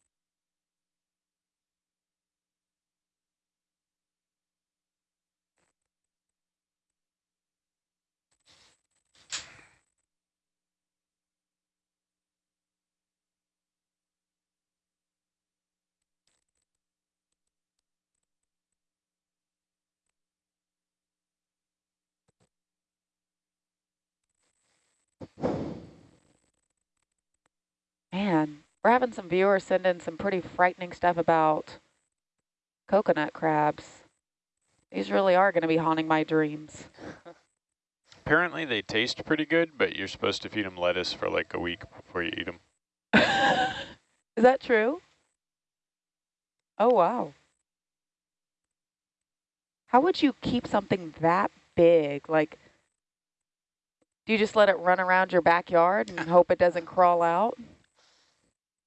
Man, we're having some viewers send in some pretty frightening stuff about coconut crabs. These really are going to be haunting my dreams. Apparently they taste pretty good, but you're supposed to feed them lettuce for like a week before you eat them. (laughs) Is that true? Oh, wow. How would you keep something that big? Like, do you just let it run around your backyard and hope it doesn't crawl out?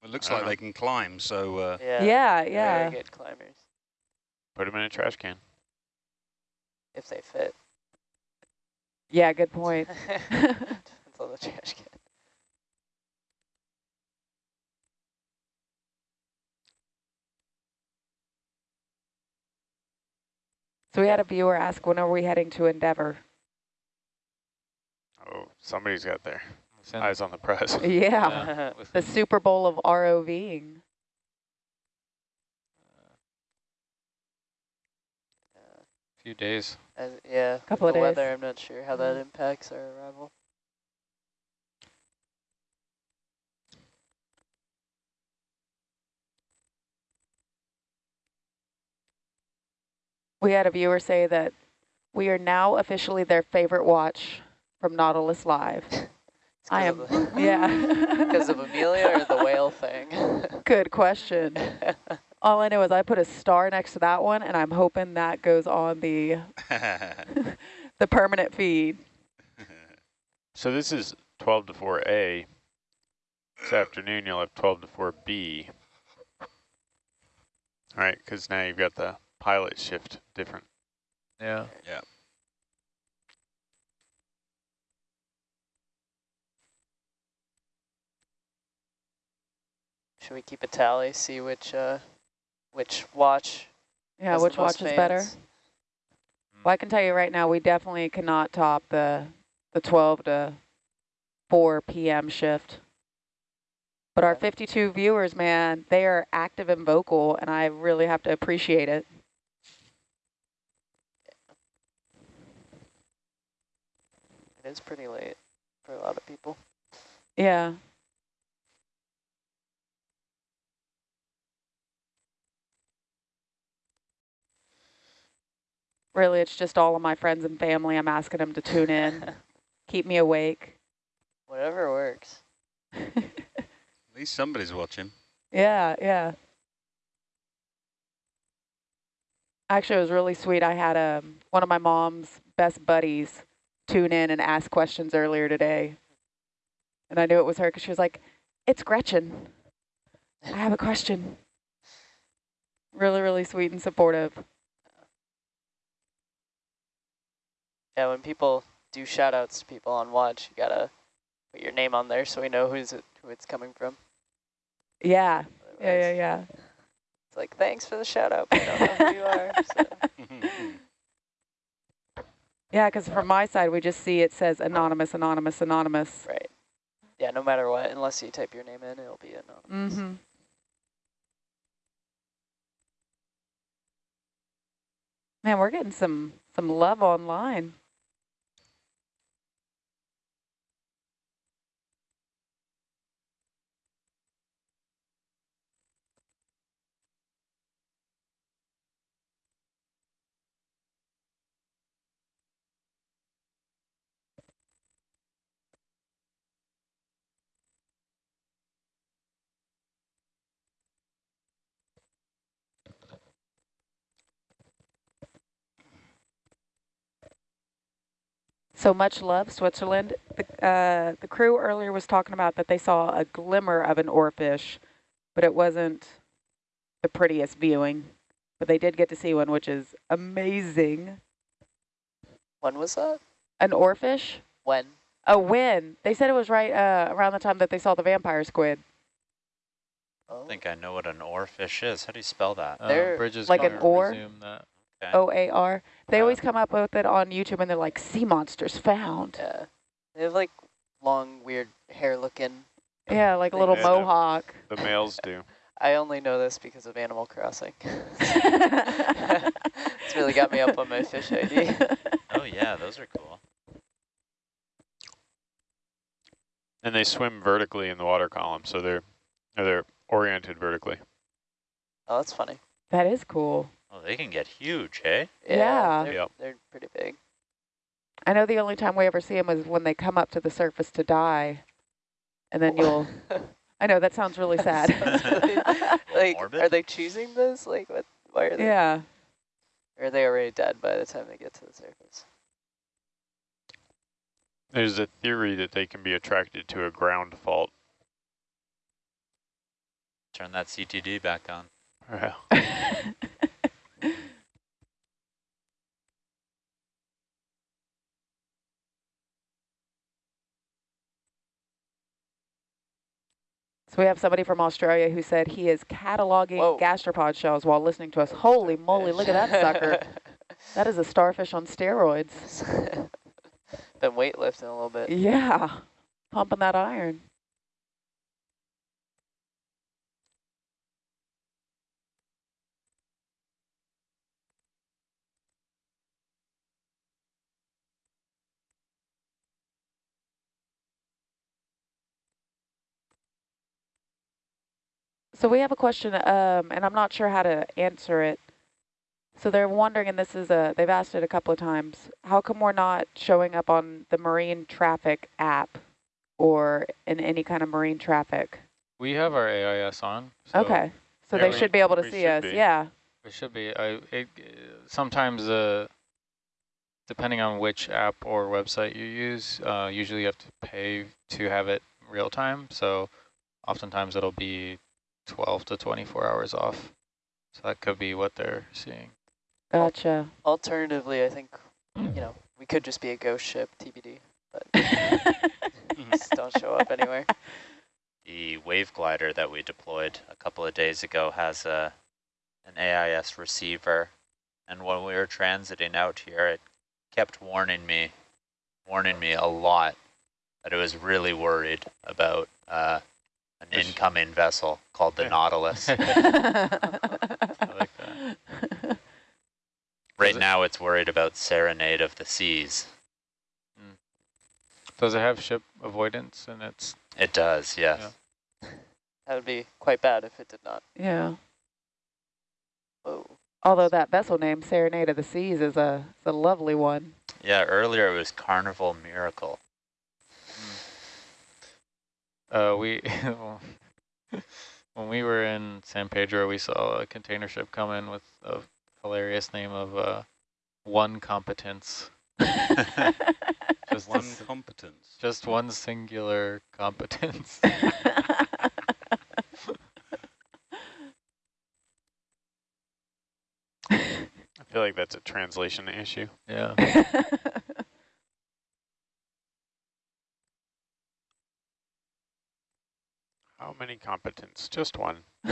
It looks like don't they can climb, so uh, Yeah. Yeah, they're yeah. Very good climbers, Put them in a trash can. if they fit. Yeah, good point. (laughs) (laughs) Depends on the trash can. so we had a viewer ask, when are we heading to Endeavor? Oh, somebody's got their It's in- eyes on the prize. (laughs) Yeah, yeah, (laughs) the Super Bowl of ROVing. A few days. As, yeah, with Couple of the days. weather, I'm not sure how that Mm. impacts our arrival. We had a viewer say that we are now officially their favorite watch from Nautilus Live. (laughs) It's I 'cause am, the- (laughs) (laughs) yeah. Because of Amelia or the whale thing? (laughs) Good question. All I know is I put a star next to that one, and I'm hoping that goes on the the permanent feed. So this is 12 to 4A. This afternoon you'll have 12 to 4B. All right, because now you've got the pilot shift different. Yeah. Yeah. Should we keep a tally, see which uh, which watch Yeah, which watch is better? Well, I can tell you right now, we definitely cannot top the the 12 to 4 p.m. shift. But our 52 viewers, man, they are active and vocal, and I really have to appreciate it. It is pretty late for a lot of people. Yeah. Really, it's just all of my friends and family. I'm asking them to tune in, (laughs) keep me awake. Whatever works. (laughs) At least somebody's watching. Yeah, yeah. Actually, it was really sweet. I had um, one of my mom's best buddies tune in and ask questions earlier today. And I knew it was her because she was like, it's Gretchen. I have a question. Really, really sweet and supportive. Yeah, when people do shout outs to people on watch, you gotta put your name on there so we know who's it, who it's coming from. Yeah, yeah, yeah, yeah. It's like, thanks for the shout out, but I don't know who you are. So. (laughs) Yeah, because from my side, we just see it says anonymous, anonymous, anonymous. Right. Yeah, no matter what, unless you type your name in, it'll be anonymous. Mm-hmm. Man, we're getting some some love online. So much love, Switzerland. The, uh, the crew earlier was talking about that they saw a glimmer of an oarfish, but it wasn't the prettiest viewing. But they did get to see one, which is amazing. When was that? An oarfish? When? A when. They said it was right uh, around the time that they saw the vampire squid. Oh. I think I know what an oarfish is. How do you spell that? Uh, Bridges like an gonna oar? Resume that. Okay. O-A-R. They Yeah. always come up with it on YouTube and they're like, sea monsters found. Yeah. They have like long, weird hair looking. Yeah, like a little Yeah, mohawk. (laughs) The males do. I only know this because of Animal Crossing. (laughs) it's really got me up on my fish ID. Oh yeah, those are cool. And they swim vertically in the water column, so they're or they're oriented vertically. Oh, that's funny. that is cool. Oh, they can get huge, hey? Yeah. They're, Yep. they're pretty big. I know the only time we ever see them is when they come up to the surface to die. And then you'll, (laughs) I know that sounds really sad. (laughs) (laughs) Like, Morbid? are they choosing this? Like, what? Why are they? yeah. Or are they already dead by the time they get to the surface? There's a theory that they can be attracted to a ground fault. Turn that CTD back on. Yeah. So we have somebody from Australia who said he is cataloging Whoa. gastropod shells while listening to us. Holy moly, look at that sucker. (laughs) That is a starfish on steroids. (laughs) Been weightlifting a little bit. Yeah, pumping that iron. So we have a question, um, and I'm not sure how to answer it. So they're wondering, and this is a, they've asked it a couple of times, how come we're not showing up on the marine traffic app or in any kind of marine traffic? We have our AIS on. So okay, so they we- should be able to see us. be. Yeah. It should be. I it sometimes uh depending on which app or website you use, uh, usually you have to pay to have it real time. So oftentimes it'll be 12 to 24 hours off. So that could be what they're seeing. Gotcha. Alternatively, I think, you know, we could just be a ghost ship, TBD. but (laughs) (laughs) Just don't show up anywhere. the wave glider that we deployed a couple of days ago has a an AIS receiver. And when we were transiting out here, it kept warning me, warning me a lot that it was really worried about uh, an Fish. incoming vessel called the Yeah. Nautilus. (laughs) I like that. Right it- now it's worried about Serenade of the Seas. Hmm. Does it have ship avoidance and its? It does, yes. That would be quite bad if it did not. yeah. Oh, Although that vessel name, Serenade of the Seas, is a, is a lovely one. Yeah, earlier it was Carnival Miracle. Uh, we (laughs) when we were in San Pedro, we saw a container ship come in with a hilarious name of uh, one competence. (laughs) Just One competence. just one singular competence. (laughs) I feel like that's a translation issue. yeah. How many competents? Just one. (laughs)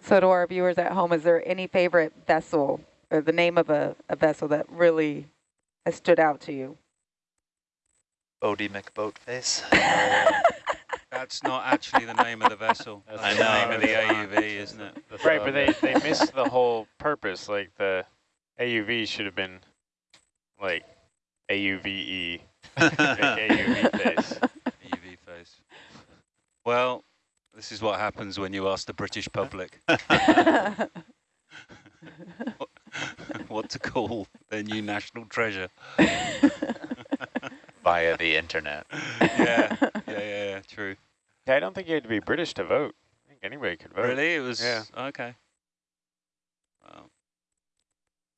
so to our viewers at home, is there any favorite vessel or the name of a, a vessel that really has stood out to you? Boaty McBoatface. (laughs) That's not actually the name of the vessel. That's That's I the know. name of the AUV, isn't it? The Right, but they, they missed the whole purpose. Like the AUV should have been like AUVE, big (laughs) AUV face. (laughs) AUV face. Well, this is what happens when you ask the British public (laughs) what to call their new national treasure. Via the internet. Yeah, yeah, yeah, yeah, true. Yeah, I don't think you had to be British to vote. I think anybody could vote. Really? It was, Yeah. okay. Wow.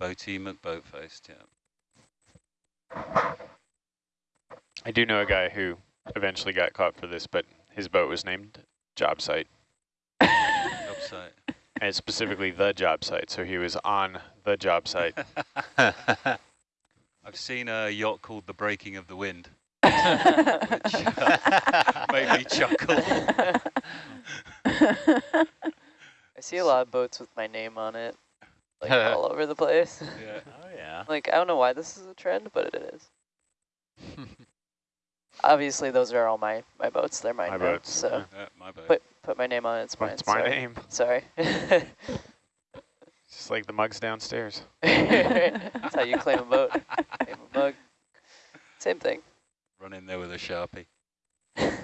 Boaty McBoatface, yeah. I do know a guy who eventually got caught for this, but his boat was named Job Site, Job site. (laughs) and specifically the job site. So he was on the job site. (laughs) I've seen a yacht called The Breaking of the Wind, which uh, (laughs) made me chuckle. I see a lot of boats with my name on it, like all over the place. Yeah. oh yeah. Like, I don't know why this is a trend, but it is. Obviously, those are all my, my boats. They're my, My notes, boats, so Yeah, my boat. put put my name on it. It's mine. it's my sorry. name. (laughs) Sorry. Just like the mugs downstairs. (laughs) That's how you claim a boat. Claim a mug. Same thing. Run in there with a Sharpie. (laughs)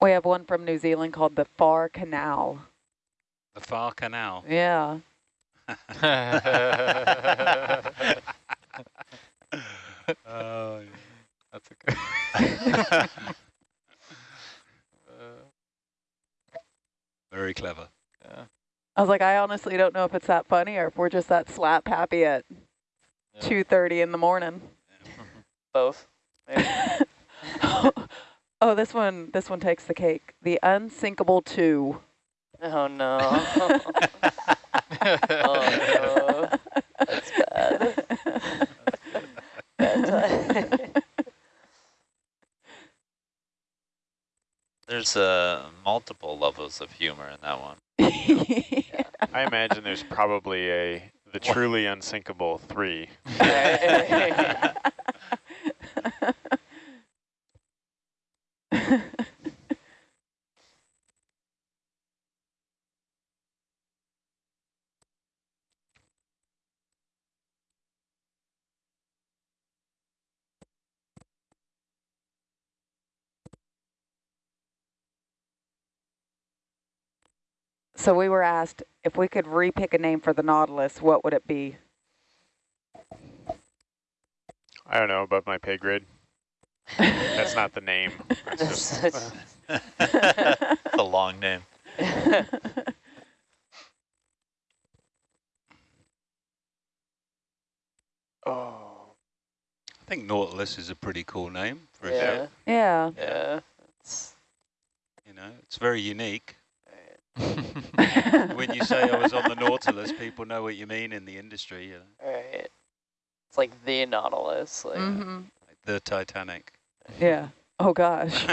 we have one from New Zealand called the Far Canal. The Far Canal. Yeah. Oh, That's a good. uh, very clever. yeah. I was like, I honestly don't know if it's that funny or if we're just that slap happy at Yeah. 2.30 in the morning. (laughs) Both. Maybe. (laughs) oh, this one, this one takes the cake. The Unsinkable 2. Oh no. (laughs) oh no. That's bad. bad. There's uh, multiple levels of humor in that one. I imagine there's probably a the truly unsinkable three. (laughs) so we were asked if we could repick a name for the Nautilus, what would it be? I don't know above my pay grade. That's not the name. That's (laughs) just, It's a long name. (laughs) oh, I think Nautilus is a pretty cool name for a yeah. ship. yeah. Yeah. It's, You know, it's very unique. When (laughs) When you say I was on the Nautilus, people know what you mean in the industry. You know, right. It's like the Nautilus. Like, hmm like the Titanic. Yeah. Oh gosh. (laughs)